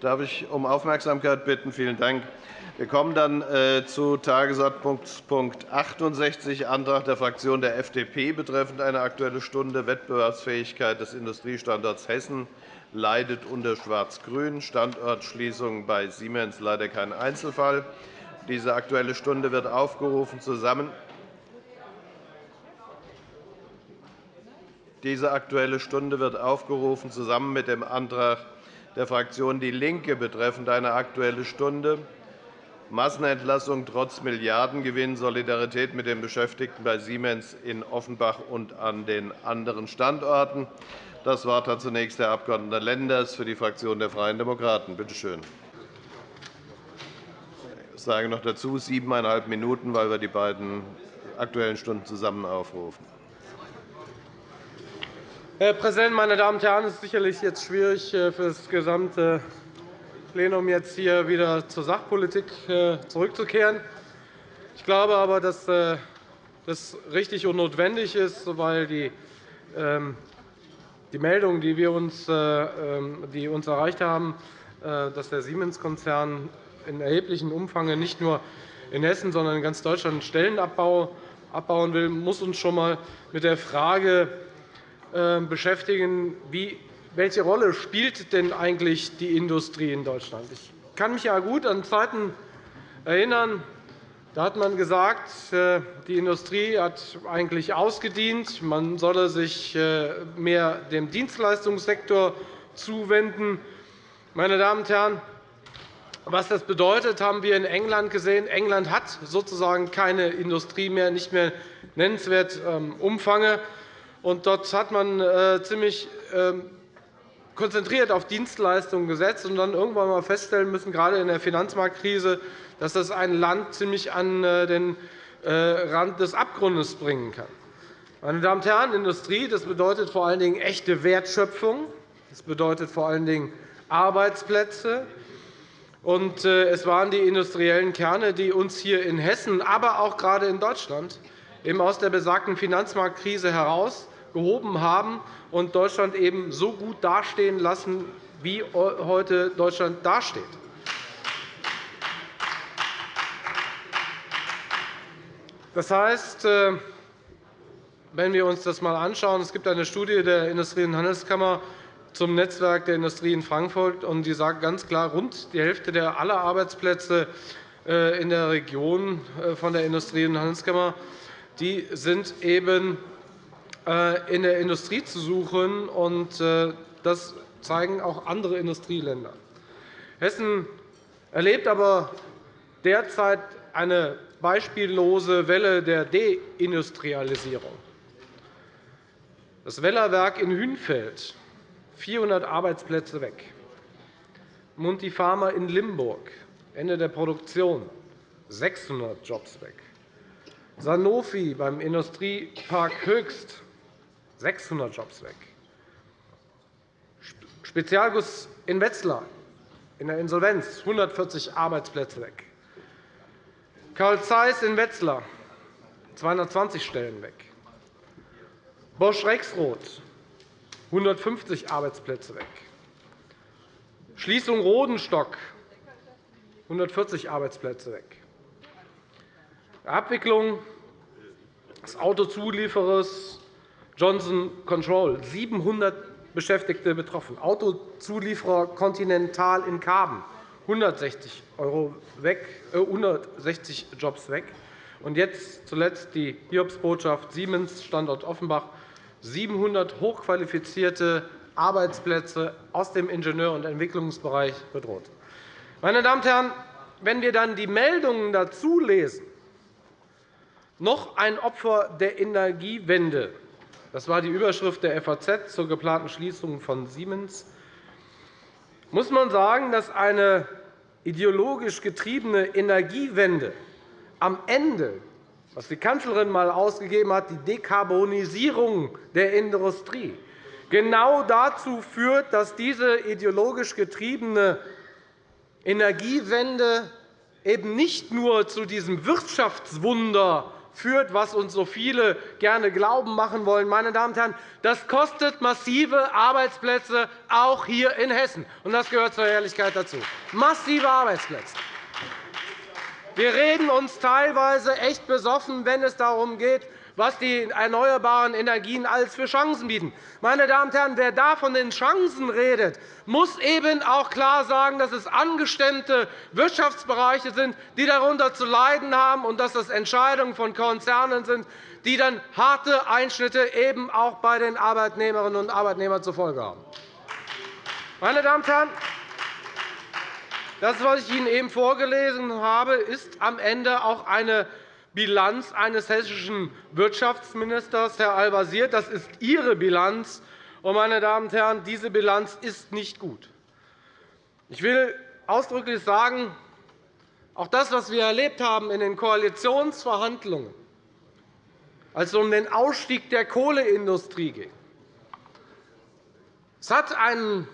Darf ich um Aufmerksamkeit bitten? Vielen Dank. Wir kommen dann äh, zu Tagesordnungspunkt 68, Antrag der Fraktion der FDP betreffend eine Aktuelle Stunde Wettbewerbsfähigkeit des Industriestandorts Hessen leidet unter Schwarz-Grün, Standortschließung bei Siemens leider kein Einzelfall. Diese Aktuelle Stunde wird aufgerufen zusammen Diese Aktuelle Stunde wird aufgerufen zusammen mit dem Antrag der Fraktion DIE LINKE betreffend eine Aktuelle Stunde Massenentlassung trotz Milliardengewinn, Solidarität mit den Beschäftigten bei Siemens in Offenbach und an den anderen Standorten. Das Wort hat zunächst der Abg. Lenders für die Fraktion der Freien Demokraten. Bitte schön. Ich sage noch dazu siebeneinhalb Minuten, weil wir die beiden Aktuellen Stunden zusammen aufrufen. Herr Präsident, meine Damen und Herren! Es ist sicherlich jetzt schwierig äh, für das gesamte Plenum, jetzt hier wieder zur Sachpolitik äh, zurückzukehren. Ich glaube aber, dass äh, das richtig und notwendig ist, weil die ähm, die Meldungen, die, wir uns, ähm, die uns erreicht haben, dass der Siemens-Konzern in erheblichem Umfang nicht nur in Hessen, sondern in ganz Deutschland Stellenabbau abbauen will, muss uns schon einmal mit der Frage beschäftigen, wie, welche Rolle spielt denn eigentlich die Industrie in Deutschland? Ich kann mich ja gut an Zeiten erinnern, da hat man gesagt, äh, die Industrie hat eigentlich ausgedient. Man solle sich äh, mehr dem Dienstleistungssektor zuwenden. Meine Damen und Herren, was das bedeutet, haben wir in England gesehen. England hat sozusagen keine Industrie mehr, nicht mehr nennenswert ähm, Umfange. dort hat man äh, ziemlich ähm, konzentriert auf Dienstleistungen gesetzt und dann irgendwann einmal feststellen müssen, gerade in der Finanzmarktkrise, dass das ein Land ziemlich an äh, den Rand des Abgrundes bringen kann. Meine Damen und Herren, Industrie das bedeutet vor allen Dingen echte Wertschöpfung. Das bedeutet vor allen Dingen Arbeitsplätze. Und äh, es waren die industriellen Kerne, die uns hier in Hessen, aber auch gerade in Deutschland eben aus der besagten Finanzmarktkrise herausgehoben haben und Deutschland eben so gut dastehen lassen, wie heute Deutschland dasteht. Das heißt, äh, wenn wir uns das einmal anschauen, es gibt eine Studie der Industrie- und Handelskammer zum Netzwerk der Industrie in Frankfurt. und Die sagt ganz klar, rund die Hälfte der aller Arbeitsplätze äh, in der Region äh, von der Industrie- und Handelskammer die sind eben in der Industrie zu suchen. Das zeigen auch andere Industrieländer. Hessen erlebt aber derzeit eine beispiellose Welle der Deindustrialisierung. Das Wellerwerk in Hünfeld, 400 Arbeitsplätze weg. Munti Pharma in Limburg, Ende der Produktion, 600 Jobs weg. Sanofi beim Industriepark Höchst, 600 Jobs weg. Spezialguss in Wetzlar in der Insolvenz, 140 Arbeitsplätze weg. Karl Zeiss in Wetzlar, 220 Stellen weg. Bosch Rexroth, 150 Arbeitsplätze weg. Schließung Rodenstock, 140 Arbeitsplätze weg. Abwicklung des Autozulieferers Johnson Control, 700 Beschäftigte betroffen. Autozulieferer Continental in Karben, 160, Euro weg, äh, 160 Jobs weg. Und jetzt zuletzt die Hiobsbotschaft Siemens, Standort Offenbach, 700 hochqualifizierte Arbeitsplätze aus dem Ingenieur- und Entwicklungsbereich bedroht. Meine Damen und Herren, wenn wir dann die Meldungen dazu lesen, noch ein Opfer der Energiewende, das war die Überschrift der FAZ zur geplanten Schließung von Siemens, muss man sagen, dass eine ideologisch getriebene Energiewende am Ende, was die Kanzlerin einmal ausgegeben hat, die Dekarbonisierung der Industrie, genau dazu führt, dass diese ideologisch getriebene Energiewende eben nicht nur zu diesem Wirtschaftswunder führt, was uns so viele gerne glauben machen wollen. Meine Damen und Herren, das kostet massive Arbeitsplätze, auch hier in Hessen. Und das gehört zur Ehrlichkeit dazu. Massive Arbeitsplätze. Wir reden uns teilweise echt besoffen, wenn es darum geht, was die erneuerbaren Energien alles für Chancen bieten. Meine Damen und Herren, wer da von den Chancen redet, muss eben auch klar sagen, dass es angestemmte Wirtschaftsbereiche sind, die darunter zu leiden haben, und dass das Entscheidungen von Konzernen sind, die dann harte Einschnitte eben auch bei den Arbeitnehmerinnen und Arbeitnehmern zur Folge haben. Meine Damen und Herren, das, was ich Ihnen eben vorgelesen habe, ist am Ende auch eine Bilanz eines hessischen Wirtschaftsministers, Herr Al-Wazir. Das ist Ihre Bilanz. meine Damen und Herren, diese Bilanz ist nicht gut. Ich will ausdrücklich sagen, auch das, was wir erlebt haben in den Koalitionsverhandlungen, als es um den Ausstieg der Kohleindustrie ging, es hat einen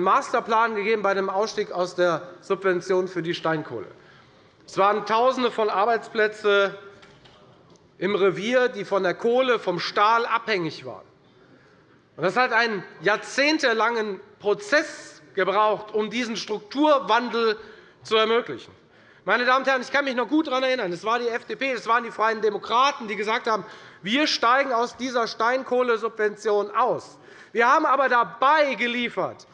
Masterplan gegeben bei dem Ausstieg aus der Subvention für die Steinkohle. Es waren Tausende von Arbeitsplätzen im Revier, die von der Kohle, vom Stahl abhängig waren. Das hat einen jahrzehntelangen Prozess gebraucht, um diesen Strukturwandel zu ermöglichen. Meine Damen und Herren, ich kann mich noch gut daran erinnern. Es war die FDP, es waren die Freien Demokraten, die gesagt haben, wir steigen aus dieser Steinkohlesubvention aus. Wir haben aber dabei geliefert,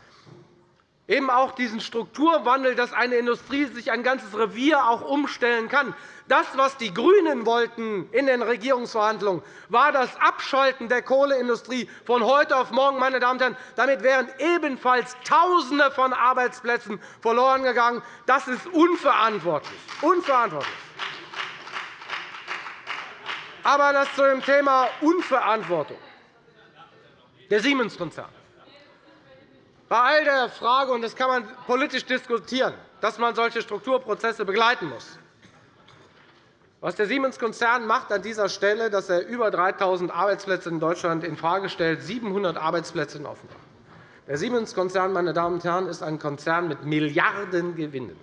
eben auch diesen Strukturwandel, dass eine Industrie sich ein ganzes Revier auch umstellen kann. Das, was die GRÜNEN wollten in den Regierungsverhandlungen, war das Abschalten der Kohleindustrie von heute auf morgen. Meine Damen und Herren. Damit wären ebenfalls Tausende von Arbeitsplätzen verloren gegangen. Das ist unverantwortlich. unverantwortlich. Aber das zu dem Thema Unverantwortung. Der Siemens-Konzern. Bei all der Frage, und das kann man politisch diskutieren, dass man solche Strukturprozesse begleiten muss. Was der Siemens-Konzern macht an dieser Stelle, dass er über 3.000 Arbeitsplätze in Deutschland infrage stellt, 700 Arbeitsplätze in Offenbach. Der Siemens-Konzern meine Damen und Herren, ist ein Konzern mit Milliardengewinnen.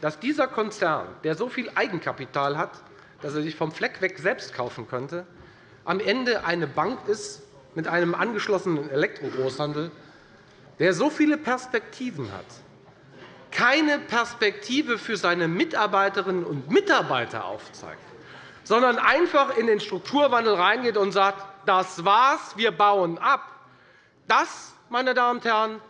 Dass dieser Konzern, der so viel Eigenkapital hat, dass er sich vom Fleck weg selbst kaufen könnte, am Ende eine Bank ist mit einem angeschlossenen Elektrogroßhandel, der so viele Perspektiven hat, keine Perspektive für seine Mitarbeiterinnen und Mitarbeiter aufzeigt, sondern einfach in den Strukturwandel reingeht und sagt, das war's, wir bauen ab. Das, meine Damen und Herren,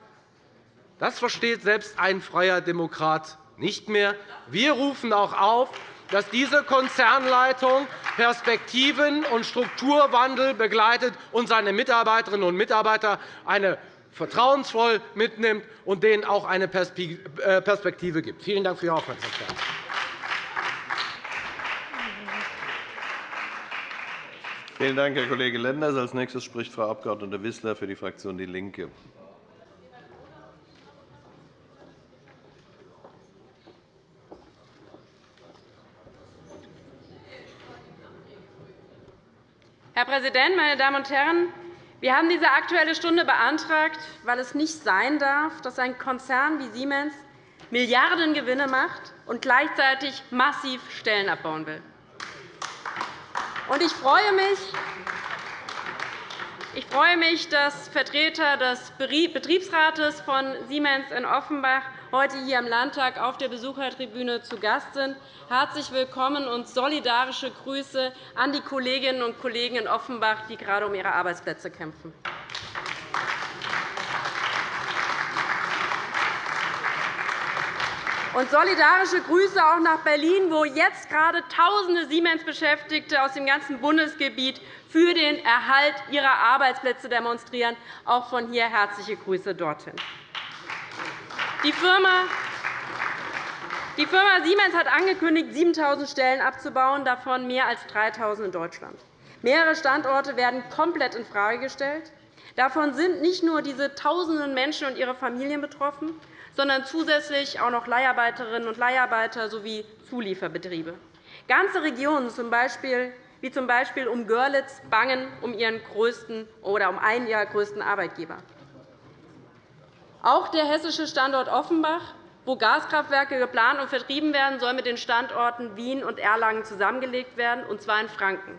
das versteht selbst ein freier Demokrat nicht mehr. Wir rufen auch auf, dass diese Konzernleitung Perspektiven und Strukturwandel begleitet und seine Mitarbeiterinnen und Mitarbeiter eine vertrauensvoll mitnimmt und denen auch eine äh, Perspektive gibt. Vielen Dank für Ihre Aufmerksamkeit. Vielen Dank, Herr Kollege Lenders. Als nächstes spricht Frau Abg. Wissler für die Fraktion DIE LINKE. Herr Präsident, meine Damen und Herren! Wir haben diese Aktuelle Stunde beantragt, weil es nicht sein darf, dass ein Konzern wie Siemens Milliardengewinne macht und gleichzeitig massiv Stellen abbauen will. Ich freue mich, ich freue mich, dass Vertreter des Betriebsrates von Siemens in Offenbach heute hier im Landtag auf der Besuchertribüne zu Gast sind. Herzlich willkommen und solidarische Grüße an die Kolleginnen und Kollegen in Offenbach, die gerade um ihre Arbeitsplätze kämpfen. Und solidarische Grüße auch nach Berlin, wo jetzt gerade Tausende Siemens-Beschäftigte aus dem ganzen Bundesgebiet für den Erhalt ihrer Arbeitsplätze demonstrieren. Auch von hier herzliche Grüße dorthin. Die Firma Siemens hat angekündigt, 7.000 Stellen abzubauen, davon mehr als 3.000 in Deutschland. Mehrere Standorte werden komplett infrage gestellt. Davon sind nicht nur diese Tausenden Menschen und ihre Familien betroffen, sondern zusätzlich auch noch Leiharbeiterinnen und Leiharbeiter sowie Zulieferbetriebe. Ganze Regionen, wie z. B. um Görlitz, bangen um ihren größten oder um einen ihrer größten Arbeitgeber. Auch der hessische Standort Offenbach wo Gaskraftwerke geplant und vertrieben werden, soll mit den Standorten Wien und Erlangen zusammengelegt werden, und zwar in Franken.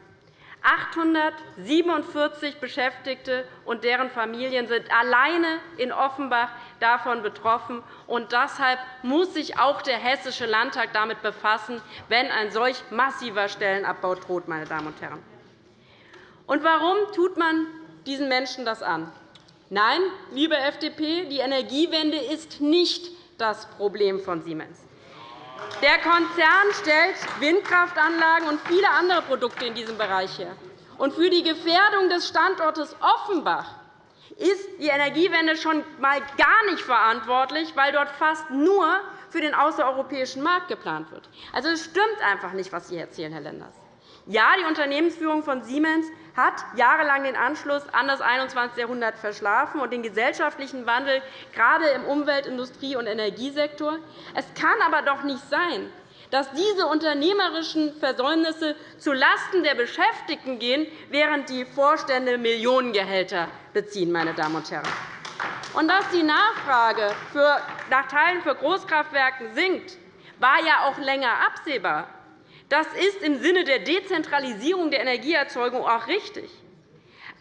847 Beschäftigte und deren Familien sind alleine in Offenbach davon betroffen. Und deshalb muss sich auch der Hessische Landtag damit befassen, wenn ein solch massiver Stellenabbau droht. Meine Damen und Herren. Und warum tut man diesen Menschen das an? Nein, liebe FDP, die Energiewende ist nicht das Problem von Siemens. Der Konzern stellt Windkraftanlagen und viele andere Produkte in diesem Bereich her. Und für die Gefährdung des Standortes Offenbach ist die Energiewende schon einmal gar nicht verantwortlich, weil dort fast nur für den außereuropäischen Markt geplant wird. Also, es stimmt einfach nicht, was Sie erzählen, Herr Lenders. Ja, die Unternehmensführung von Siemens hat jahrelang den Anschluss an das 21. Jahrhundert verschlafen und den gesellschaftlichen Wandel gerade im Umwelt-, Industrie- und Energiesektor. Es kann aber doch nicht sein, dass diese unternehmerischen Versäumnisse zulasten der Beschäftigten gehen, während die Vorstände Millionengehälter beziehen. Meine Damen und Herren. Und dass die Nachfrage nach Teilen für Großkraftwerke sinkt, war ja auch länger absehbar. Das ist im Sinne der Dezentralisierung der Energieerzeugung auch richtig.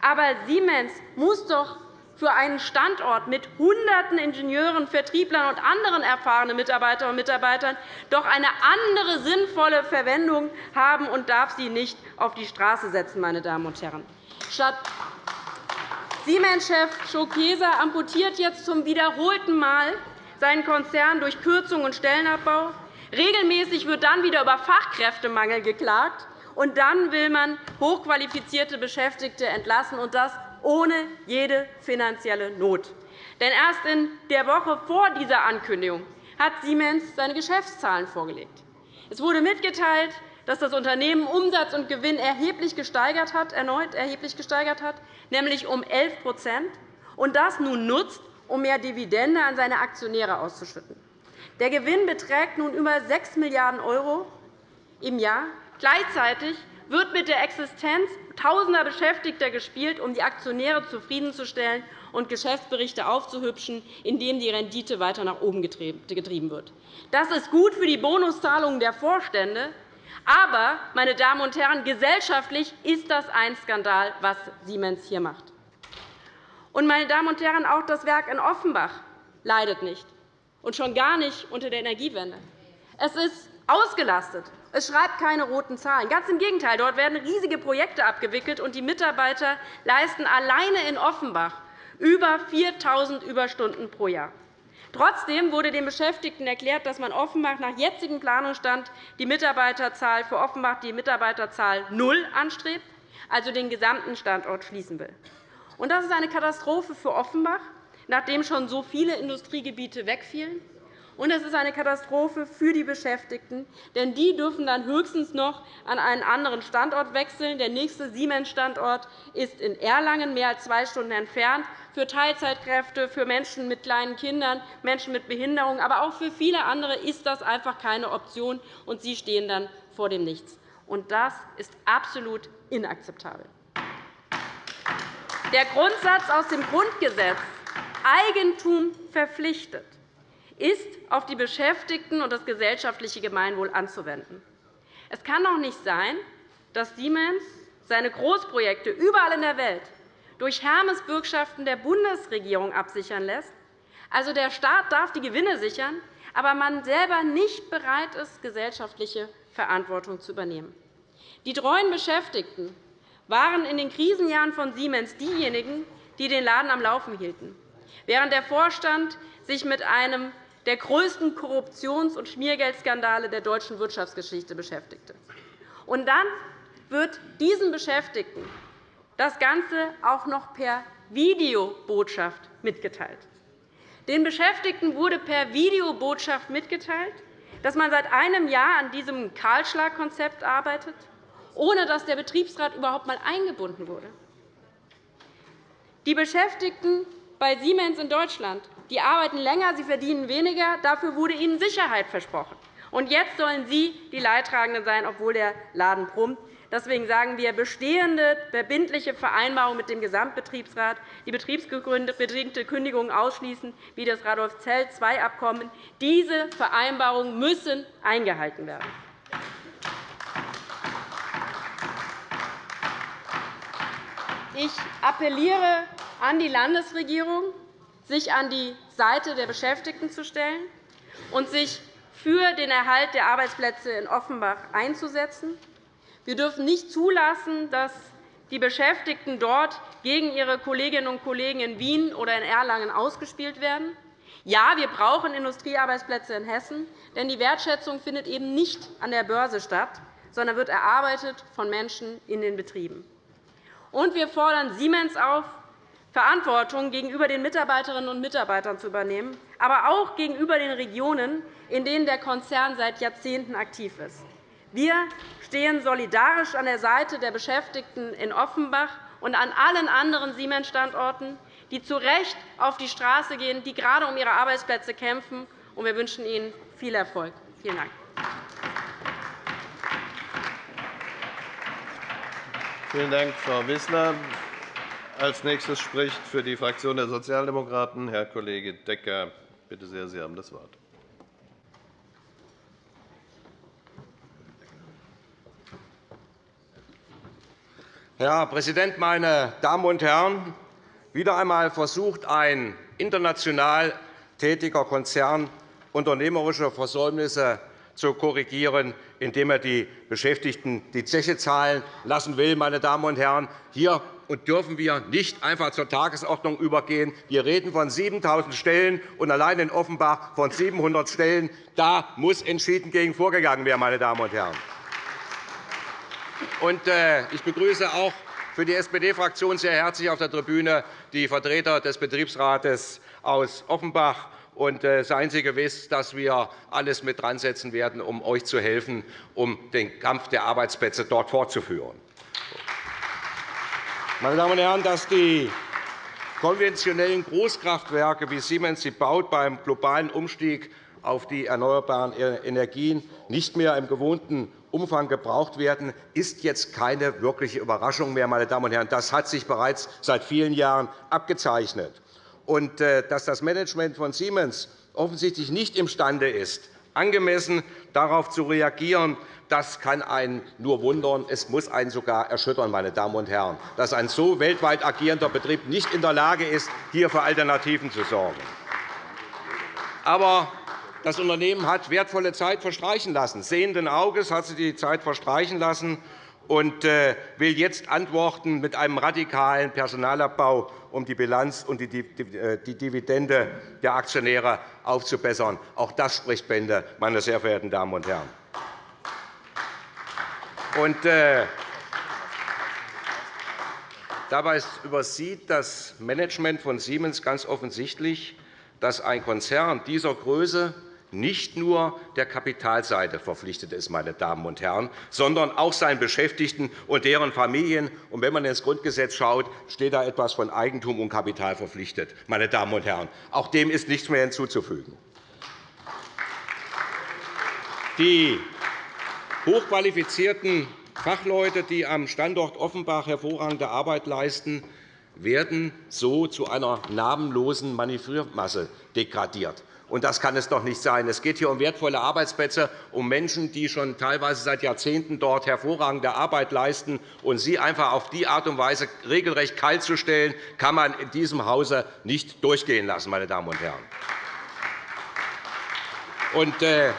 Aber Siemens muss doch für einen Standort mit Hunderten Ingenieuren, Vertrieblern und anderen erfahrenen Mitarbeiterinnen und Mitarbeitern doch eine andere sinnvolle Verwendung haben und darf sie nicht auf die Straße setzen. Meine Damen und Herren. Statt Siemens-Chef Schokeser amputiert jetzt zum wiederholten Mal seinen Konzern durch Kürzungen und Stellenabbau. Regelmäßig wird dann wieder über Fachkräftemangel geklagt. Und dann will man hochqualifizierte Beschäftigte entlassen, und das ohne jede finanzielle Not. Denn erst in der Woche vor dieser Ankündigung hat Siemens seine Geschäftszahlen vorgelegt. Es wurde mitgeteilt, dass das Unternehmen Umsatz und Gewinn erheblich gesteigert hat, erneut erheblich gesteigert hat, nämlich um 11% und das nun nutzt, um mehr Dividende an seine Aktionäre auszuschütten. Der Gewinn beträgt nun über 6 Milliarden € im Jahr. Gleichzeitig wird mit der Existenz tausender Beschäftigter gespielt, um die Aktionäre zufriedenzustellen und Geschäftsberichte aufzuhübschen, indem die Rendite weiter nach oben getrieben wird. Das ist gut für die Bonuszahlungen der Vorstände. Aber, meine Damen und Herren, gesellschaftlich ist das ein Skandal, was Siemens hier macht. Und, meine Damen und Herren, auch das Werk in Offenbach leidet nicht, und schon gar nicht unter der Energiewende. Es ist ausgelastet. Es schreibt keine roten Zahlen. Ganz im Gegenteil. Dort werden riesige Projekte abgewickelt, und die Mitarbeiter leisten alleine in Offenbach über 4.000 Überstunden pro Jahr. Trotzdem wurde den Beschäftigten erklärt, dass man Offenbach nach jetzigem Planungsstand die Mitarbeiterzahl für Offenbach die Mitarbeiterzahl null anstrebt, also den gesamten Standort schließen will. Das ist eine Katastrophe für Offenbach, nachdem schon so viele Industriegebiete wegfielen. Und es ist eine Katastrophe für die Beschäftigten, denn die dürfen dann höchstens noch an einen anderen Standort wechseln. Der nächste Siemens-Standort ist in Erlangen, mehr als zwei Stunden entfernt. Für Teilzeitkräfte, für Menschen mit kleinen Kindern, Menschen mit Behinderung, aber auch für viele andere ist das einfach keine Option, und sie stehen dann vor dem Nichts. Und das ist absolut inakzeptabel. Der Grundsatz aus dem Grundgesetz Eigentum verpflichtet ist auf die Beschäftigten und das gesellschaftliche Gemeinwohl anzuwenden. Es kann doch nicht sein, dass Siemens seine Großprojekte überall in der Welt durch Hermesbürgschaften der Bundesregierung absichern lässt. Also der Staat darf die Gewinne sichern, aber man selber nicht bereit ist, gesellschaftliche Verantwortung zu übernehmen. Die treuen Beschäftigten waren in den Krisenjahren von Siemens diejenigen, die den Laden am Laufen hielten, während der Vorstand sich mit einem der größten Korruptions- und Schmiergeldskandale der deutschen Wirtschaftsgeschichte beschäftigte. Und dann wird diesen Beschäftigten das Ganze auch noch per Videobotschaft mitgeteilt. Den Beschäftigten wurde per Videobotschaft mitgeteilt, dass man seit einem Jahr an diesem Kahlschlagkonzept arbeitet, ohne dass der Betriebsrat überhaupt einmal eingebunden wurde. Die Beschäftigten bei Siemens in Deutschland die arbeiten länger, sie verdienen weniger. Dafür wurde ihnen Sicherheit versprochen. Und jetzt sollen Sie die Leidtragenden sein, obwohl der Laden brummt. Deswegen sagen wir, bestehende verbindliche Vereinbarungen mit dem Gesamtbetriebsrat, die betriebsbedingte Kündigungen ausschließen, wie das Radolf-Zell-II-Abkommen, diese Vereinbarungen müssen eingehalten werden. Ich appelliere an die Landesregierung, sich an die Seite der Beschäftigten zu stellen und sich für den Erhalt der Arbeitsplätze in Offenbach einzusetzen. Wir dürfen nicht zulassen, dass die Beschäftigten dort gegen ihre Kolleginnen und Kollegen in Wien oder in Erlangen ausgespielt werden. Ja, wir brauchen Industriearbeitsplätze in Hessen, denn die Wertschätzung findet eben nicht an der Börse statt, sondern wird erarbeitet von Menschen in den Betrieben. Und wir fordern Siemens auf, Verantwortung gegenüber den Mitarbeiterinnen und Mitarbeitern zu übernehmen, aber auch gegenüber den Regionen, in denen der Konzern seit Jahrzehnten aktiv ist. Wir stehen solidarisch an der Seite der Beschäftigten in Offenbach und an allen anderen Siemens-Standorten, die zu Recht auf die Straße gehen, die gerade um ihre Arbeitsplätze kämpfen. Wir wünschen Ihnen viel Erfolg. Vielen Dank. Vielen Dank, Frau Wissler. Als nächstes spricht für die Fraktion der Sozialdemokraten Herr Kollege Decker. Bitte sehr, Sie haben das Wort. Herr Präsident, meine Damen und Herren! Wieder einmal versucht ein international tätiger Konzern unternehmerische Versäumnisse zu korrigieren, indem er die Beschäftigten die Zeche zahlen lassen will. Meine Damen und Herren, hier dürfen wir nicht einfach zur Tagesordnung übergehen. Wir reden von 7.000 Stellen und allein in Offenbach von 700 Stellen. Da muss entschieden gegen vorgegangen werden. Meine Damen und Herren. Äh, ich begrüße auch für die SPD-Fraktion sehr herzlich auf der Tribüne die Vertreter des Betriebsrates aus Offenbach. Äh, seien Sie gewiss, dass wir alles mit dran setzen werden, um euch zu helfen, um den Kampf der Arbeitsplätze dort fortzuführen. Meine Damen und Herren, dass die konventionellen Großkraftwerke, wie Siemens sie baut, beim globalen Umstieg auf die erneuerbaren Energien nicht mehr im gewohnten Umfang gebraucht werden, ist jetzt keine wirkliche Überraschung mehr. Meine Damen und Herren. Das hat sich bereits seit vielen Jahren abgezeichnet. Und äh, dass das Management von Siemens offensichtlich nicht imstande ist, angemessen darauf zu reagieren, das kann einen nur wundern. Es muss einen sogar erschüttern, meine Damen und Herren, dass ein so weltweit agierender Betrieb nicht in der Lage ist, hier für Alternativen zu sorgen. Aber das Unternehmen hat wertvolle Zeit verstreichen lassen. Sehenden Auges hat sie die Zeit verstreichen lassen und äh, will jetzt antworten mit einem radikalen Personalabbau, um die Bilanz und die äh, Dividende der Aktionäre aufzubessern. Auch das spricht Bände, meine sehr verehrten Damen und Herren. Und, äh, dabei übersieht das Management von Siemens ganz offensichtlich, dass ein Konzern dieser Größe nicht nur der Kapitalseite verpflichtet ist, meine Damen und Herren, sondern auch seinen Beschäftigten und deren Familien. Und wenn man ins Grundgesetz schaut, steht da etwas von Eigentum und Kapital verpflichtet. Meine Damen und Herren. Auch dem ist nichts mehr hinzuzufügen. Die hochqualifizierten Fachleute, die am Standort Offenbach hervorragende Arbeit leisten, werden so zu einer namenlosen Manövriermasse degradiert. Und das kann es doch nicht sein. Es geht hier um wertvolle Arbeitsplätze, um Menschen, die schon teilweise seit Jahrzehnten dort hervorragende Arbeit leisten. Und sie einfach auf die Art und Weise regelrecht kalt zu stellen, kann man in diesem Hause nicht durchgehen lassen. Meine Damen und Herren. Und äh,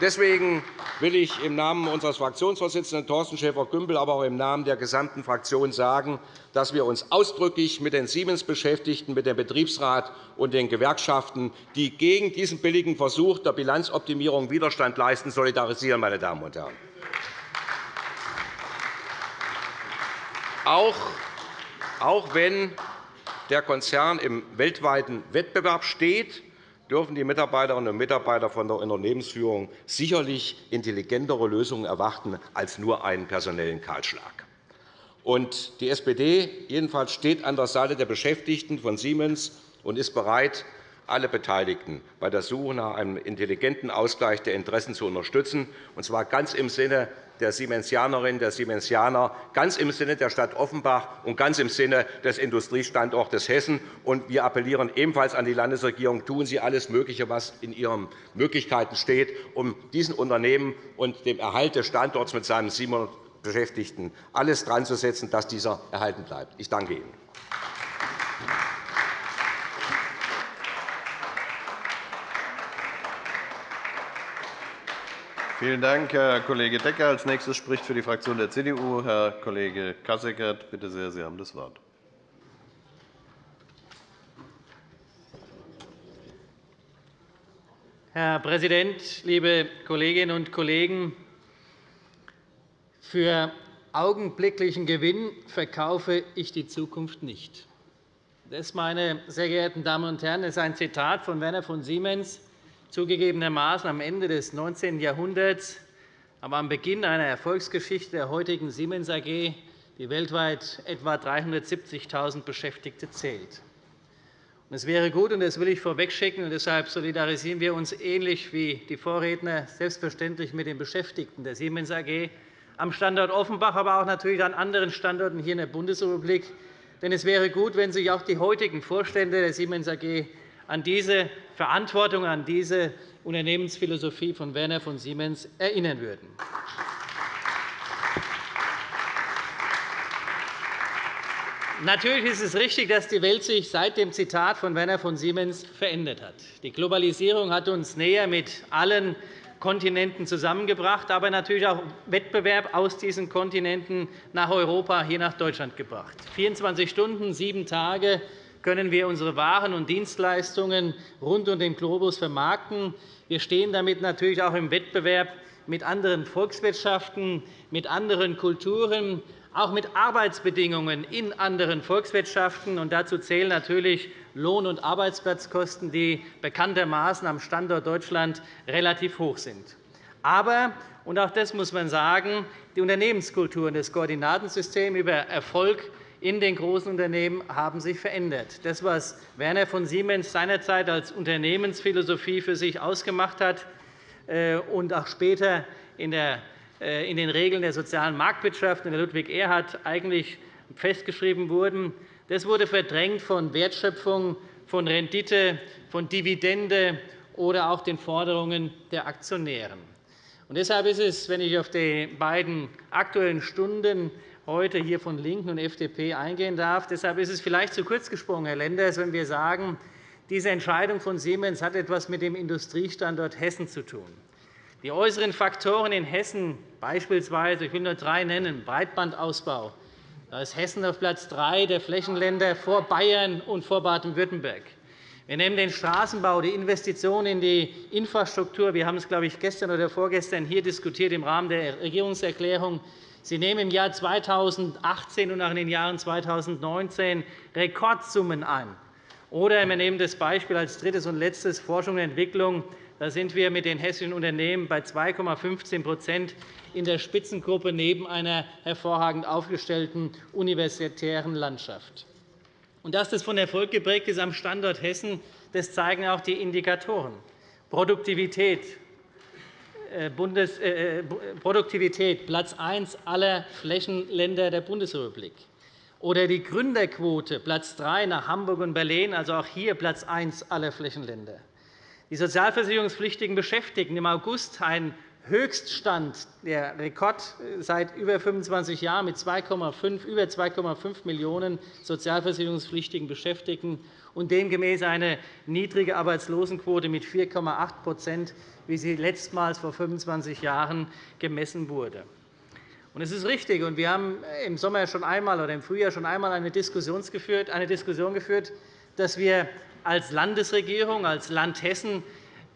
deswegen will ich im Namen unseres Fraktionsvorsitzenden Thorsten Schäfer-Gümbel, aber auch im Namen der gesamten Fraktion sagen, dass wir uns ausdrücklich mit den Siemens-Beschäftigten, mit dem Betriebsrat und den Gewerkschaften, die gegen diesen billigen Versuch der Bilanzoptimierung Widerstand leisten, solidarisieren. Meine Damen und Herren. Auch wenn der Konzern im weltweiten Wettbewerb steht, dürfen die Mitarbeiterinnen und Mitarbeiter von der Unternehmensführung sicherlich intelligentere Lösungen erwarten als nur einen personellen Kahlschlag. Die SPD jedenfalls steht an der Seite der Beschäftigten von Siemens und ist bereit, alle Beteiligten bei der Suche nach einem intelligenten Ausgleich der Interessen zu unterstützen, und zwar ganz im Sinne der Siemensianerinnen der Siemensianer, ganz im Sinne der Stadt Offenbach und ganz im Sinne des Industriestandortes Hessen. Wir appellieren ebenfalls an die Landesregierung, tun Sie alles Mögliche, was in Ihren Möglichkeiten steht, um diesen Unternehmen und dem Erhalt des Standorts mit seinen 700 Beschäftigten alles dran zu setzen, dass dieser erhalten bleibt. Ich danke Ihnen. Vielen Dank, Herr Kollege Decker. Als nächstes spricht für die Fraktion der CDU Herr Kollege Kasseckert. Bitte sehr, Sie haben das Wort. Herr Präsident, liebe Kolleginnen und Kollegen! Für augenblicklichen Gewinn verkaufe ich die Zukunft nicht. Das, meine sehr geehrten Damen und Herren, ist ein Zitat von Werner von Siemens, zugegebenermaßen am Ende des 19. Jahrhunderts, aber am Beginn einer Erfolgsgeschichte der heutigen Siemens AG, die weltweit etwa 370.000 Beschäftigte zählt. Es wäre gut, und das will ich vorwegschicken, und deshalb solidarisieren wir uns ähnlich wie die Vorredner selbstverständlich mit den Beschäftigten der Siemens AG am Standort Offenbach, aber auch natürlich an anderen Standorten hier in der Bundesrepublik. Denn es wäre gut, wenn sich auch die heutigen Vorstände der Siemens AG an diese Verantwortung, an diese Unternehmensphilosophie von Werner von Siemens erinnern würden. Natürlich ist es richtig, dass die Welt sich seit dem Zitat von Werner von Siemens verändert hat. Die Globalisierung hat uns näher mit allen Kontinenten zusammengebracht, aber natürlich auch Wettbewerb aus diesen Kontinenten nach Europa, hier nach Deutschland gebracht. 24 Stunden, sieben Tage können wir unsere Waren und Dienstleistungen rund um den Globus vermarkten. Wir stehen damit natürlich auch im Wettbewerb mit anderen Volkswirtschaften, mit anderen Kulturen, auch mit Arbeitsbedingungen in anderen Volkswirtschaften. dazu zählen natürlich Lohn- und Arbeitsplatzkosten, die bekanntermaßen am Standort Deutschland relativ hoch sind. Aber, und auch das muss man sagen, die Unternehmenskultur und das Koordinatensystem über Erfolg in den großen Unternehmen haben sich verändert. Das, was Werner von Siemens seinerzeit als Unternehmensphilosophie für sich ausgemacht hat äh, und auch später äh, in den Regeln der sozialen Marktwirtschaft in der Ludwig Erhard eigentlich festgeschrieben wurden, das wurde verdrängt von Wertschöpfung, von Rendite, von Dividende oder auch den Forderungen der Aktionäre. Deshalb ist es, wenn ich auf die beiden Aktuellen Stunden heute hier von LINKEN und FDP eingehen darf. Deshalb ist es vielleicht zu kurz gesprungen, Herr Lenders, wenn wir sagen, diese Entscheidung von Siemens hat etwas mit dem Industriestandort Hessen zu tun. Die äußeren Faktoren in Hessen, beispielsweise, ich will nur drei nennen, Breitbandausbau, da ist Hessen auf Platz drei der Flächenländer vor Bayern und vor Baden-Württemberg. Wir nehmen den Straßenbau, die Investitionen in die Infrastruktur. Wir haben es, glaube ich, gestern oder vorgestern hier diskutiert im Rahmen der Regierungserklärung Sie nehmen im Jahr 2018 und auch in den Jahren 2019 Rekordsummen ein. Oder wir nehmen das Beispiel als drittes und letztes Forschung und Entwicklung. Da sind wir mit den hessischen Unternehmen bei 2,15% in der Spitzengruppe neben einer hervorragend aufgestellten universitären Landschaft. Dass das von Erfolg geprägt ist am Standort Hessen, das zeigen auch die Indikatoren. Produktivität, Bundes äh, äh, Produktivität Platz 1 aller Flächenländer der Bundesrepublik. Oder die Gründerquote Platz 3 nach Hamburg und Berlin, also auch hier Platz 1 aller Flächenländer. Die sozialversicherungspflichtigen Beschäftigten im August ein Höchststand, der Rekord seit über 25 Jahren mit 2,5, über 2,5 Millionen sozialversicherungspflichtigen Beschäftigten und demgemäß eine niedrige Arbeitslosenquote mit 4,8% wie sie letztmals vor 25 Jahren gemessen wurde. Es ist richtig, und wir haben im Sommer schon einmal oder im Frühjahr schon einmal eine Diskussion geführt, dass wir als Landesregierung, als Land Hessen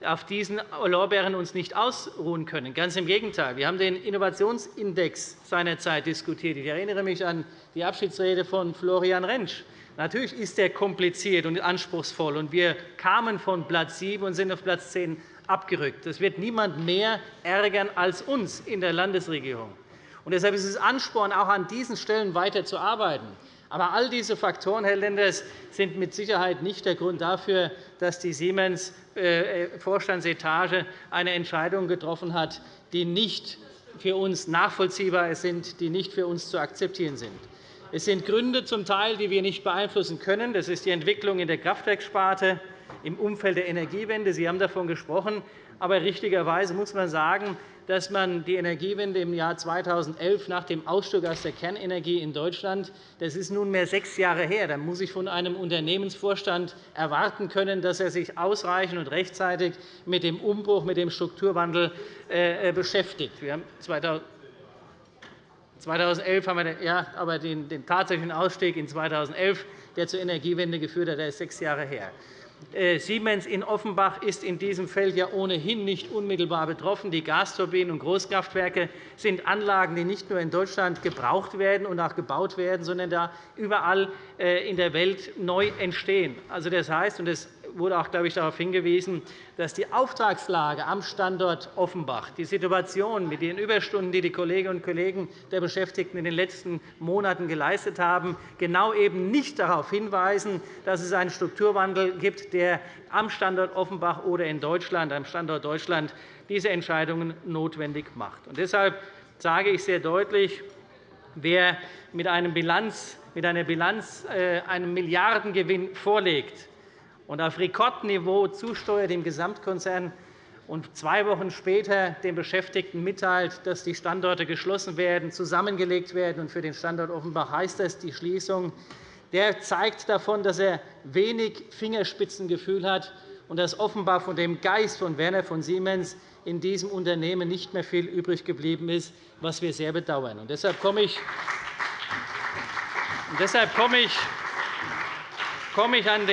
auf diesen Lorbeeren uns nicht ausruhen können. Ganz im Gegenteil. Wir haben den Innovationsindex seinerzeit diskutiert. Ich erinnere mich an die Abschiedsrede von Florian Rentsch. Natürlich ist er kompliziert und anspruchsvoll, und wir kamen von Platz 7 und sind auf Platz 10 abgerückt. Das wird niemand mehr ärgern als uns in der Landesregierung. Und deshalb ist es Ansporn, auch an diesen Stellen weiterzuarbeiten. Aber all diese Faktoren, Herr Lenders, sind mit Sicherheit nicht der Grund dafür, dass die Siemens-Vorstandsetage äh, eine Entscheidung getroffen hat, die nicht für uns nachvollziehbar sind, die nicht für uns zu akzeptieren sind. Es sind Gründe zum Teil, die wir nicht beeinflussen können. Das ist die Entwicklung in der Kraftwerkssparte im Umfeld der Energiewende. Sie haben davon gesprochen. Aber richtigerweise muss man sagen, dass man die Energiewende im Jahr 2011 nach dem Ausstieg aus der Kernenergie in Deutschland, das ist nunmehr sechs Jahre her, da muss ich von einem Unternehmensvorstand erwarten können, dass er sich ausreichend und rechtzeitig mit dem Umbruch, mit dem Strukturwandel äh, äh, beschäftigt. Wir haben 2011 haben wir ja, aber den, den tatsächlichen Ausstieg in 2011, der zur Energiewende geführt hat, der ist sechs Jahre her. Äh, Siemens in Offenbach ist in diesem Feld ja ohnehin nicht unmittelbar betroffen. Die Gasturbinen und Großkraftwerke sind Anlagen, die nicht nur in Deutschland gebraucht werden und auch gebaut werden, sondern da überall äh, in der Welt neu entstehen. Also, das heißt, und das wurde auch glaube ich, darauf hingewiesen, dass die Auftragslage am Standort Offenbach, die Situation mit den Überstunden, die die Kolleginnen und Kollegen der Beschäftigten in den letzten Monaten geleistet haben, genau eben nicht darauf hinweisen, dass es einen Strukturwandel gibt, der am Standort Offenbach oder in Deutschland, am Standort Deutschland diese Entscheidungen notwendig macht. Und deshalb sage ich sehr deutlich, wer mit, einem Bilanz, mit einer Bilanz äh, einen Milliardengewinn vorlegt, und auf Rekordniveau zusteuert im Gesamtkonzern und zwei Wochen später den Beschäftigten mitteilt, dass die Standorte geschlossen werden, zusammengelegt werden. Und für den Standort Offenbach heißt das die Schließung. Der zeigt davon, dass er wenig Fingerspitzengefühl hat und dass offenbar von dem Geist von Werner von Siemens in diesem Unternehmen nicht mehr viel übrig geblieben ist, was wir sehr bedauern. Und deshalb komme ich, komme ich an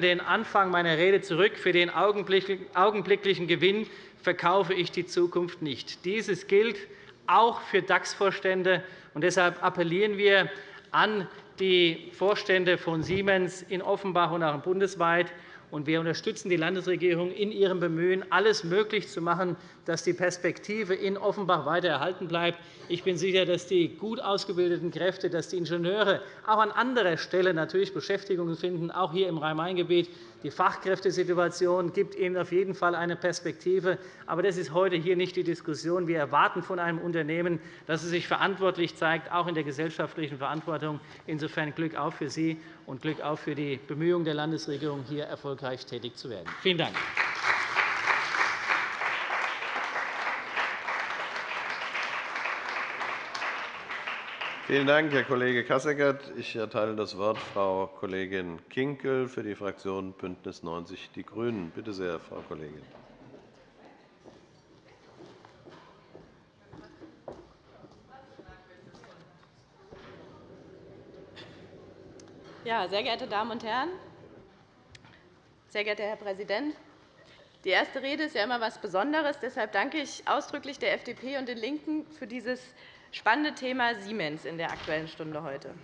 den Anfang meiner Rede zurück. Für den augenblicklichen Gewinn verkaufe ich die Zukunft nicht. Dieses gilt auch für DAX-Vorstände. Deshalb appellieren wir an die Vorstände von Siemens in Offenbach und auch bundesweit, und wir unterstützen die Landesregierung in ihrem Bemühen, alles möglich zu machen, dass die Perspektive in Offenbach weiter erhalten bleibt. Ich bin sicher, dass die gut ausgebildeten Kräfte, dass die Ingenieure auch an anderer Stelle natürlich Beschäftigung finden, auch hier im Rhein-Main-Gebiet. Die Fachkräftesituation gibt ihnen auf jeden Fall eine Perspektive. Aber das ist heute hier nicht die Diskussion. Wir erwarten von einem Unternehmen, dass es sich verantwortlich zeigt, auch in der gesellschaftlichen Verantwortung. Insofern Glück auf für Sie und Glück auf für die Bemühungen der Landesregierung, hier erfolgreich tätig zu werden. Vielen Dank. Vielen Dank, Herr Kollege Kasseckert. Ich erteile das Wort Frau Kollegin Kinkel für die Fraktion BÜNDNIS 90 die GRÜNEN. Bitte sehr, Frau Kollegin. Ja, sehr geehrte Damen und Herren, sehr geehrter Herr Präsident! Die erste Rede ist ja immer etwas Besonderes. Deshalb danke ich ausdrücklich der FDP und den LINKEN für dieses spannende Thema Siemens in der Aktuellen Stunde heute.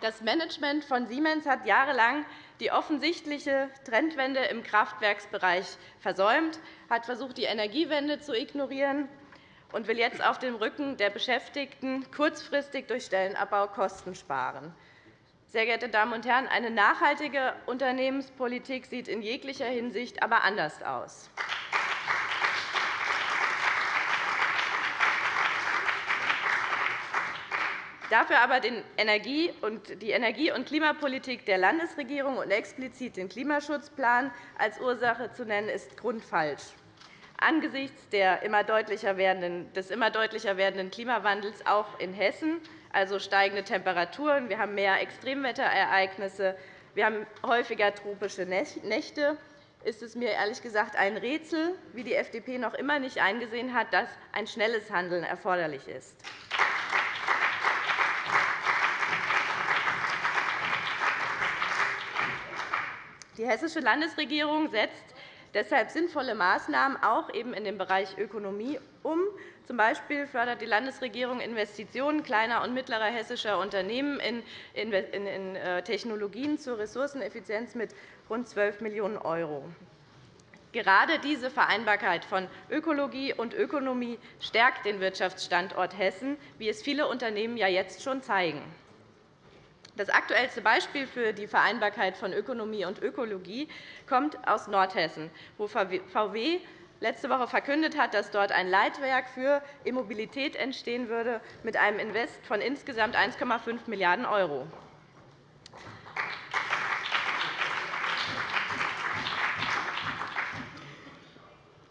Das Management von Siemens hat jahrelang die offensichtliche Trendwende im Kraftwerksbereich versäumt, hat versucht, die Energiewende zu ignorieren und will jetzt auf dem Rücken der Beschäftigten kurzfristig durch Stellenabbau Kosten sparen. Sehr geehrte Damen und Herren, eine nachhaltige Unternehmenspolitik sieht in jeglicher Hinsicht aber anders aus. Dafür aber die Energie- und Klimapolitik der Landesregierung und explizit den Klimaschutzplan als Ursache zu nennen, ist grundfalsch. Angesichts des immer deutlicher werdenden Klimawandels auch in Hessen, also steigende Temperaturen, wir haben mehr Extremwetterereignisse, wir haben häufiger tropische Nächte, ist es mir ehrlich gesagt ein Rätsel, wie die FDP noch immer nicht eingesehen hat, dass ein schnelles Handeln erforderlich ist. Die Hessische Landesregierung setzt deshalb sinnvolle Maßnahmen auch eben in dem Bereich Ökonomie um. Zum Beispiel fördert die Landesregierung Investitionen kleiner und mittlerer hessischer Unternehmen in äh, Technologien zur Ressourceneffizienz mit rund 12 Millionen €. Gerade diese Vereinbarkeit von Ökologie und Ökonomie stärkt den Wirtschaftsstandort Hessen, wie es viele Unternehmen ja jetzt schon zeigen. Das aktuellste Beispiel für die Vereinbarkeit von Ökonomie und Ökologie kommt aus Nordhessen, wo VW letzte Woche verkündet hat, dass dort ein Leitwerk für E-Mobilität entstehen würde mit einem Invest von insgesamt 1,5 Milliarden €.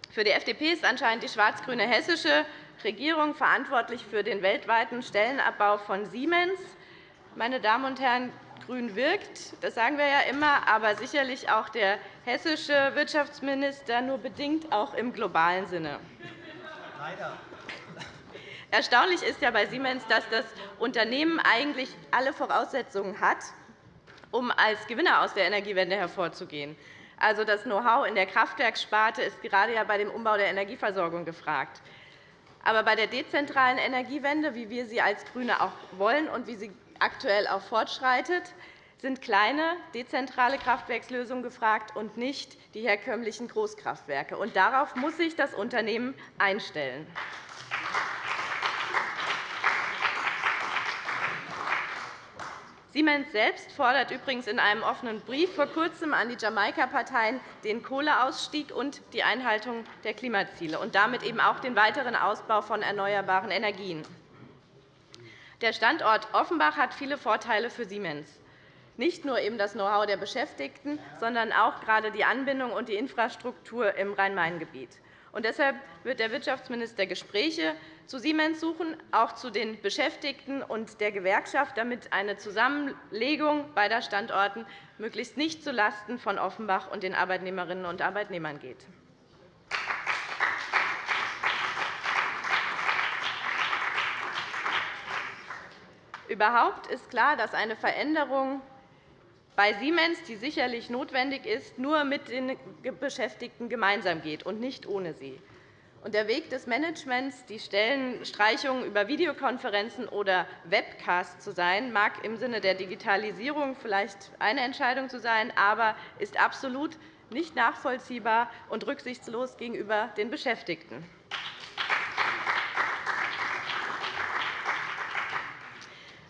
Für die FDP ist anscheinend die schwarz-grüne hessische Regierung verantwortlich für den weltweiten Stellenabbau von Siemens. Meine Damen und Herren, grün wirkt, das sagen wir ja immer, aber sicherlich auch der hessische Wirtschaftsminister nur bedingt auch im globalen Sinne. Erstaunlich ist ja bei Siemens, dass das Unternehmen eigentlich alle Voraussetzungen hat, um als Gewinner aus der Energiewende hervorzugehen. Also das Know-how in der Kraftwerkssparte ist gerade ja bei dem Umbau der Energieversorgung gefragt. Aber bei der dezentralen Energiewende, wie wir sie als GRÜNE auch wollen und wie sie aktuell auch fortschreitet, sind kleine, dezentrale Kraftwerkslösungen gefragt und nicht die herkömmlichen Großkraftwerke. Darauf muss sich das Unternehmen einstellen. Siemens selbst fordert übrigens in einem offenen Brief vor Kurzem an die Jamaika-Parteien den Kohleausstieg und die Einhaltung der Klimaziele und damit eben auch den weiteren Ausbau von erneuerbaren Energien. Der Standort Offenbach hat viele Vorteile für Siemens. Nicht nur eben das Know-how der Beschäftigten, sondern auch gerade die Anbindung und die Infrastruktur im Rhein-Main-Gebiet. Deshalb wird der Wirtschaftsminister Gespräche zu Siemens suchen, auch zu den Beschäftigten und der Gewerkschaft, damit eine Zusammenlegung beider Standorten möglichst nicht zulasten von Offenbach und den Arbeitnehmerinnen und Arbeitnehmern geht. Überhaupt ist klar, dass eine Veränderung bei Siemens, die sicherlich notwendig ist, nur mit den Beschäftigten gemeinsam geht und nicht ohne sie. Der Weg des Managements, die Stellenstreichungen über Videokonferenzen oder Webcasts zu sein, mag im Sinne der Digitalisierung vielleicht eine Entscheidung zu sein, aber ist absolut nicht nachvollziehbar und rücksichtslos gegenüber den Beschäftigten.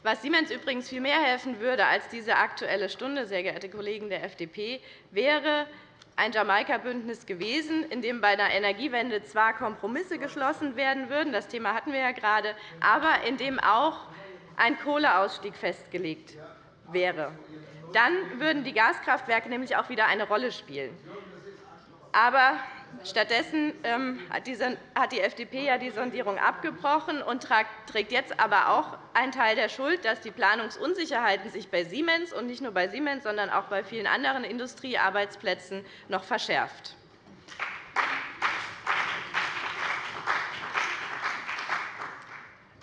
Was Siemens übrigens viel mehr helfen würde als diese Aktuelle Stunde, sehr geehrte Kollegen der FDP, wäre ein Jamaika-Bündnis gewesen, in dem bei der Energiewende zwar Kompromisse geschlossen werden würden, das Thema hatten wir ja gerade, aber in dem auch ein Kohleausstieg festgelegt wäre. Dann würden die Gaskraftwerke nämlich auch wieder eine Rolle spielen. Aber Stattdessen ähm, hat die FDP die Sondierung abgebrochen und trägt jetzt aber auch einen Teil der Schuld, dass die Planungsunsicherheiten sich bei Siemens und nicht nur bei Siemens, sondern auch bei vielen anderen Industriearbeitsplätzen noch verschärft.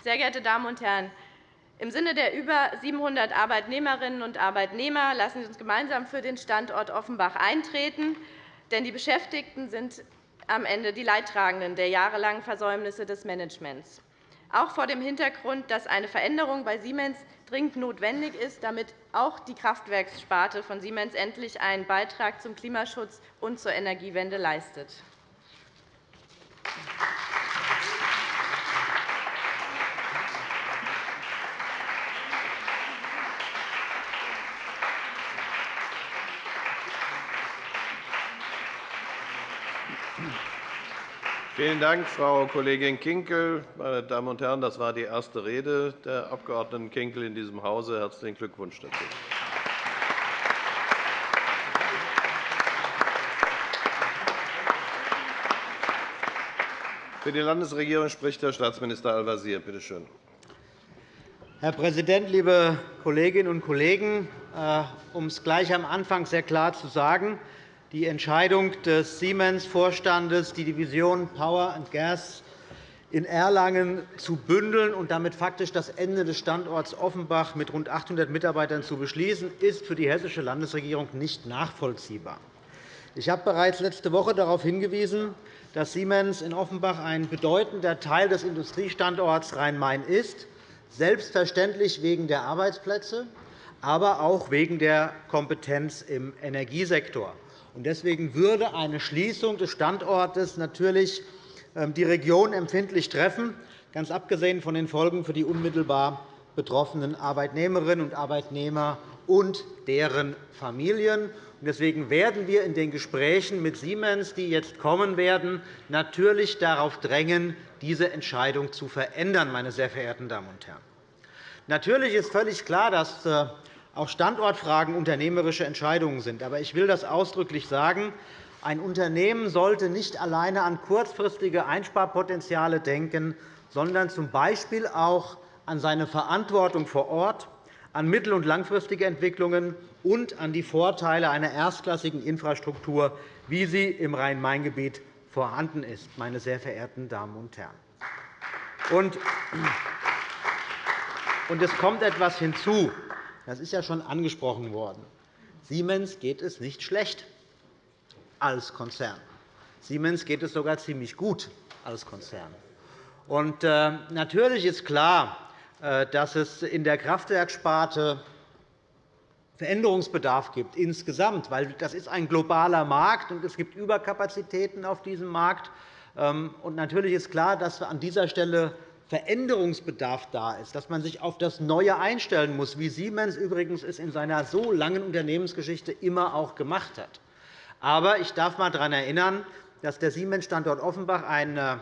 Sehr geehrte Damen und Herren, im Sinne der über 700 Arbeitnehmerinnen und Arbeitnehmer lassen Sie uns gemeinsam für den Standort Offenbach eintreten. Denn die Beschäftigten sind am Ende die Leidtragenden der jahrelangen Versäumnisse des Managements. Auch vor dem Hintergrund, dass eine Veränderung bei Siemens dringend notwendig ist, damit auch die Kraftwerkssparte von Siemens endlich einen Beitrag zum Klimaschutz und zur Energiewende leistet. Vielen Dank, Frau Kollegin Kinkel. Meine Damen und Herren, das war die erste Rede der Abg. Kinkel in diesem Hause. Herzlichen Glückwunsch dazu. Für die Landesregierung spricht Herr Staatsminister Al-Wazir. Bitte schön. Herr Präsident, liebe Kolleginnen und Kollegen! Äh, um es gleich am Anfang sehr klar zu sagen, die Entscheidung des Siemens-Vorstandes, die Division Power and Gas in Erlangen zu bündeln und damit faktisch das Ende des Standorts Offenbach mit rund 800 Mitarbeitern zu beschließen, ist für die hessische Landesregierung nicht nachvollziehbar. Ich habe bereits letzte Woche darauf hingewiesen, dass Siemens in Offenbach ein bedeutender Teil des Industriestandorts Rhein-Main ist, selbstverständlich wegen der Arbeitsplätze, aber auch wegen der Kompetenz im Energiesektor. Deswegen würde eine Schließung des Standortes natürlich ähm, die Region empfindlich treffen, ganz abgesehen von den Folgen für die unmittelbar betroffenen Arbeitnehmerinnen und Arbeitnehmer und deren Familien. Deswegen werden wir in den Gesprächen mit Siemens, die jetzt kommen werden, natürlich darauf drängen, diese Entscheidung zu verändern. Meine sehr verehrten Damen und Herren. Natürlich ist völlig klar, dass äh, auch Standortfragen unternehmerische Entscheidungen sind. Aber ich will das ausdrücklich sagen. Ein Unternehmen sollte nicht alleine an kurzfristige Einsparpotenziale denken, sondern z. B. auch an seine Verantwortung vor Ort, an mittel- und langfristige Entwicklungen und an die Vorteile einer erstklassigen Infrastruktur, wie sie im Rhein-Main-Gebiet vorhanden ist, meine sehr verehrten Damen und Herren. Und es kommt etwas hinzu. Das ist ja schon angesprochen worden. Siemens geht es nicht schlecht als Konzern. Siemens geht es sogar ziemlich gut als Konzern. Und, äh, natürlich ist klar, äh, dass es in der Kraftwerksparte Veränderungsbedarf gibt insgesamt, weil das ist ein globaler Markt und es gibt Überkapazitäten auf diesem Markt. Ähm, und natürlich ist klar, dass an dieser Stelle Veränderungsbedarf da ist, dass man sich auf das Neue einstellen muss, wie Siemens übrigens es in seiner so langen Unternehmensgeschichte immer auch gemacht hat. Aber ich darf einmal daran erinnern, dass der Siemens-Standort Offenbach ein äh,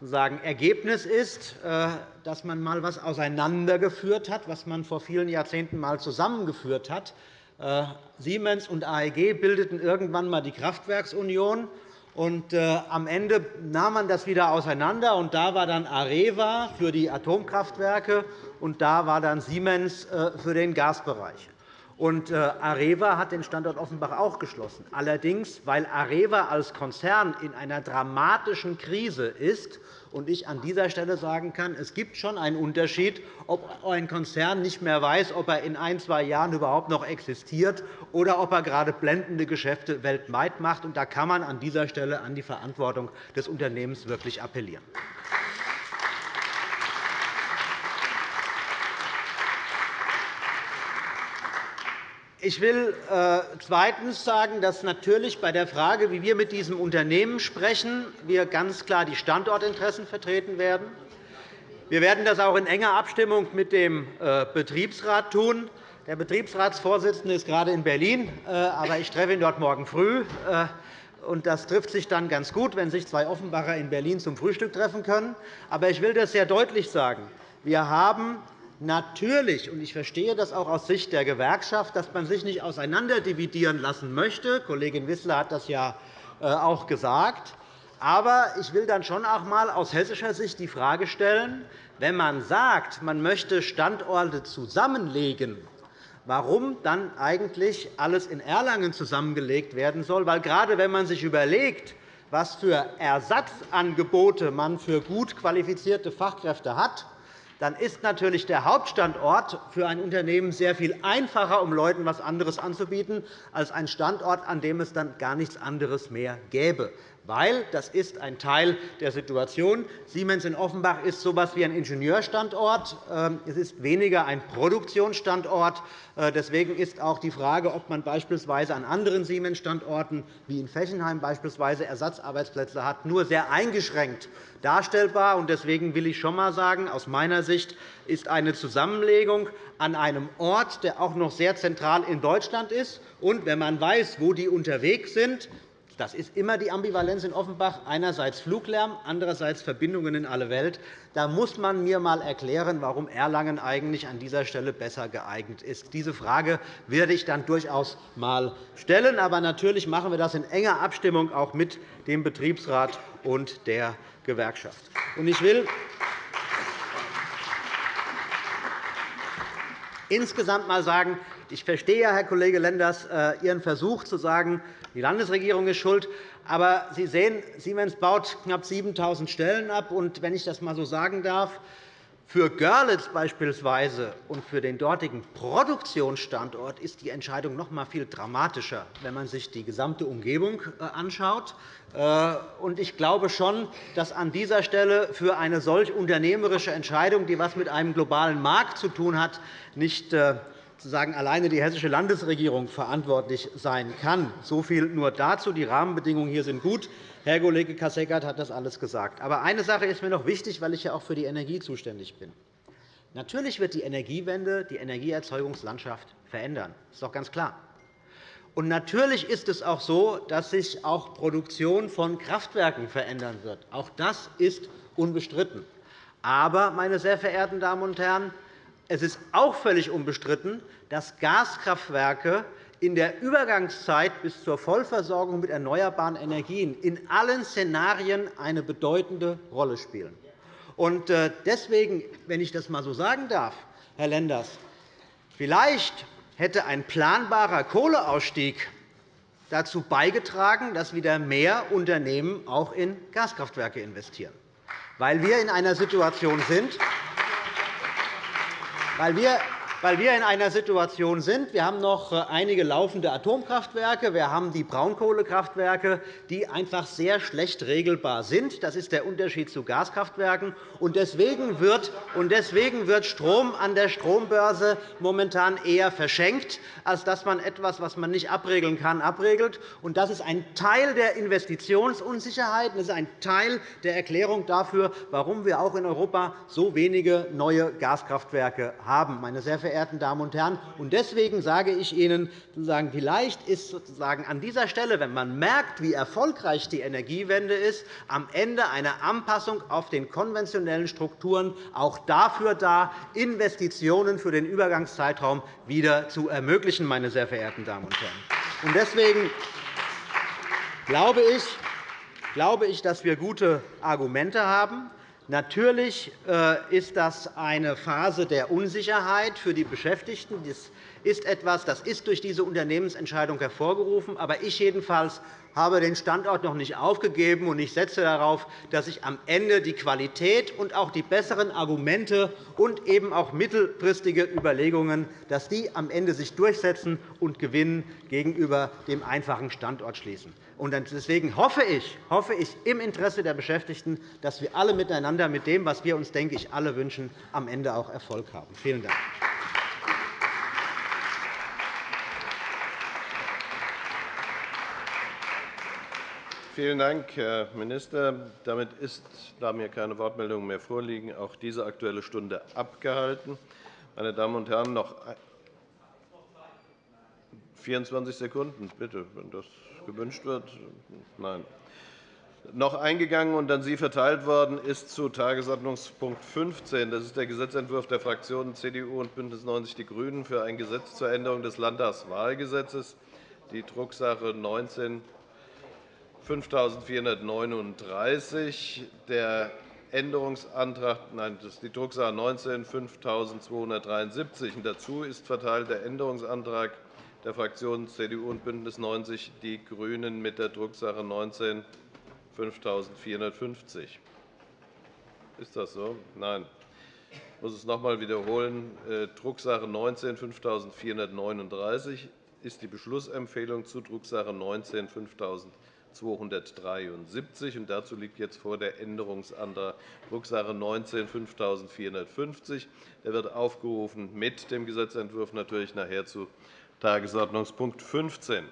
sozusagen Ergebnis ist, äh, dass man einmal etwas auseinandergeführt hat, was man vor vielen Jahrzehnten einmal zusammengeführt hat. Äh, Siemens und AEG bildeten irgendwann einmal die Kraftwerksunion. Und, äh, am Ende nahm man das wieder auseinander, und da war dann Areva für die Atomkraftwerke, und da war dann Siemens äh, für den Gasbereich. Und äh, Areva hat den Standort Offenbach auch geschlossen. Allerdings, weil Areva als Konzern in einer dramatischen Krise ist und ich an dieser Stelle sagen kann, es gibt schon einen Unterschied, ob ein Konzern nicht mehr weiß, ob er in ein, zwei Jahren überhaupt noch existiert oder ob er gerade blendende Geschäfte weltweit macht. Da kann man an dieser Stelle an die Verantwortung des Unternehmens wirklich appellieren. Ich will äh, zweitens sagen, dass natürlich bei der Frage, wie wir mit diesem Unternehmen sprechen, wir ganz klar die Standortinteressen vertreten werden. Wir werden das auch in enger Abstimmung mit dem äh, Betriebsrat tun. Der Betriebsratsvorsitzende ist gerade in Berlin, äh, aber ich treffe ihn dort morgen früh. Das trifft sich dann ganz gut, wenn sich zwei Offenbacher in Berlin zum Frühstück treffen können. Aber ich will das sehr deutlich sagen. Wir haben Natürlich, und ich verstehe das auch aus Sicht der Gewerkschaft, dass man sich nicht auseinanderdividieren lassen möchte. Kollegin Wissler hat das ja äh, auch gesagt. Aber ich will dann schon auch einmal aus hessischer Sicht die Frage stellen, wenn man sagt, man möchte Standorte zusammenlegen, warum dann eigentlich alles in Erlangen zusammengelegt werden soll. Weil gerade wenn man sich überlegt, was für Ersatzangebote man für gut qualifizierte Fachkräfte hat, dann ist natürlich der Hauptstandort für ein Unternehmen sehr viel einfacher, um Leuten etwas anderes anzubieten, als ein Standort, an dem es dann gar nichts anderes mehr gäbe weil das ist ein Teil der Situation. Siemens in Offenbach ist so etwas wie ein Ingenieurstandort. Ähm, es ist weniger ein Produktionsstandort. Äh, deswegen ist auch die Frage, ob man beispielsweise an anderen Siemens-Standorten wie in Fechenheim beispielsweise Ersatzarbeitsplätze hat, nur sehr eingeschränkt darstellbar. Deswegen will ich schon einmal sagen, aus meiner Sicht ist eine Zusammenlegung an einem Ort, der auch noch sehr zentral in Deutschland ist. Und wenn man weiß, wo die unterwegs sind, das ist immer die Ambivalenz in Offenbach, einerseits Fluglärm, andererseits Verbindungen in alle Welt. Da muss man mir einmal erklären, warum Erlangen eigentlich an dieser Stelle besser geeignet ist. Diese Frage werde ich dann durchaus einmal stellen. Aber natürlich machen wir das in enger Abstimmung auch mit dem Betriebsrat und der Gewerkschaft. Ich will insgesamt einmal sagen, ich verstehe, Herr Kollege Lenders, äh, Ihren Versuch zu sagen, die Landesregierung ist schuld. Aber Sie sehen, Siemens baut knapp 7.000 Stellen ab. Und wenn ich das einmal so sagen darf, für Görlitz beispielsweise und für den dortigen Produktionsstandort ist die Entscheidung noch einmal viel dramatischer, wenn man sich die gesamte Umgebung äh, anschaut. Äh, ich glaube schon, dass an dieser Stelle für eine solch unternehmerische Entscheidung, die etwas mit einem globalen Markt zu tun hat, nicht sozusagen alleine die Hessische Landesregierung verantwortlich sein kann. So viel nur dazu. Die Rahmenbedingungen hier sind gut. Herr Kollege Kasseckert hat das alles gesagt. Aber eine Sache ist mir noch wichtig, weil ich ja auch für die Energie zuständig bin. Natürlich wird die Energiewende die Energieerzeugungslandschaft verändern. Das ist doch ganz klar. Und natürlich ist es auch so, dass sich auch Produktion von Kraftwerken verändern wird. Auch das ist unbestritten. Aber, meine sehr verehrten Damen und Herren, es ist auch völlig unbestritten, dass Gaskraftwerke in der Übergangszeit bis zur Vollversorgung mit erneuerbaren Energien in allen Szenarien eine bedeutende Rolle spielen. Äh, deswegen, wenn ich das einmal so sagen darf, Herr Lenders, vielleicht hätte ein planbarer Kohleausstieg dazu beigetragen, dass wieder mehr Unternehmen auch in Gaskraftwerke investieren, weil wir in einer Situation sind, weil wir weil wir in einer Situation sind, wir haben noch äh, einige laufende Atomkraftwerke, wir haben die Braunkohlekraftwerke, die einfach sehr schlecht regelbar sind. Das ist der Unterschied zu Gaskraftwerken. Deswegen wird, Strom an der Strombörse momentan eher verschenkt, als dass man etwas, was man nicht abregeln kann, abregelt. Das ist ein Teil der Investitionsunsicherheit. Das ist ein Teil der Erklärung dafür, warum wir auch in Europa so wenige neue Gaskraftwerke haben. Meine sehr verehrten Damen und Herren. Deswegen sage ich Ihnen, vielleicht ist sozusagen an dieser Stelle, wenn man merkt, wie erfolgreich die Energiewende ist, am Ende eine Anpassung auf den konventionellen Strukturen auch dafür da, Investitionen für den Übergangszeitraum wieder zu ermöglichen. Meine sehr verehrten Damen und Herren. Deswegen glaube ich, glaube ich, dass wir gute Argumente haben. Natürlich äh, ist das eine Phase der Unsicherheit für die Beschäftigten. Das ist etwas, das ist durch diese Unternehmensentscheidung hervorgerufen. Aber ich jedenfalls habe den Standort noch nicht aufgegeben, und ich setze darauf, dass sich am Ende die Qualität und auch die besseren Argumente und eben auch mittelfristige Überlegungen dass die am Ende sich durchsetzen und gewinnen gegenüber dem einfachen Standort schließen. Deswegen hoffe ich, hoffe ich im Interesse der Beschäftigten, dass wir alle miteinander mit dem, was wir uns, denke ich, alle wünschen, am Ende auch Erfolg haben. Vielen Dank. Vielen Dank, Herr Minister. Damit ist, da mir keine Wortmeldungen mehr vorliegen, auch diese Aktuelle Stunde abgehalten. Meine Damen und Herren, noch 24 Sekunden, bitte, wenn das gewünscht wird. Nein. Noch eingegangen und an Sie verteilt worden ist zu Tagesordnungspunkt 15. Das ist der Gesetzentwurf der Fraktionen CDU und BÜNDNIS 90 die GRÜNEN für ein Gesetz zur Änderung des Landtagswahlgesetzes, die Drucksache 19 5439. Der Änderungsantrag, nein, das ist die Drucksache 19 5273. Dazu ist verteilt der Änderungsantrag der Fraktionen CDU und BÜNDNIS 90 die GRÜNEN mit der Drucksache 19 5450. Ist das so? Nein. Ich muss es noch einmal wiederholen. Äh, Drucksache 19 5439 ist die Beschlussempfehlung zu Drucksache 19 5000 273. dazu liegt jetzt vor der Änderungsantrag Drucksache 19 5450. Der wird aufgerufen mit dem Gesetzentwurf natürlich nachher zu Tagesordnungspunkt 15.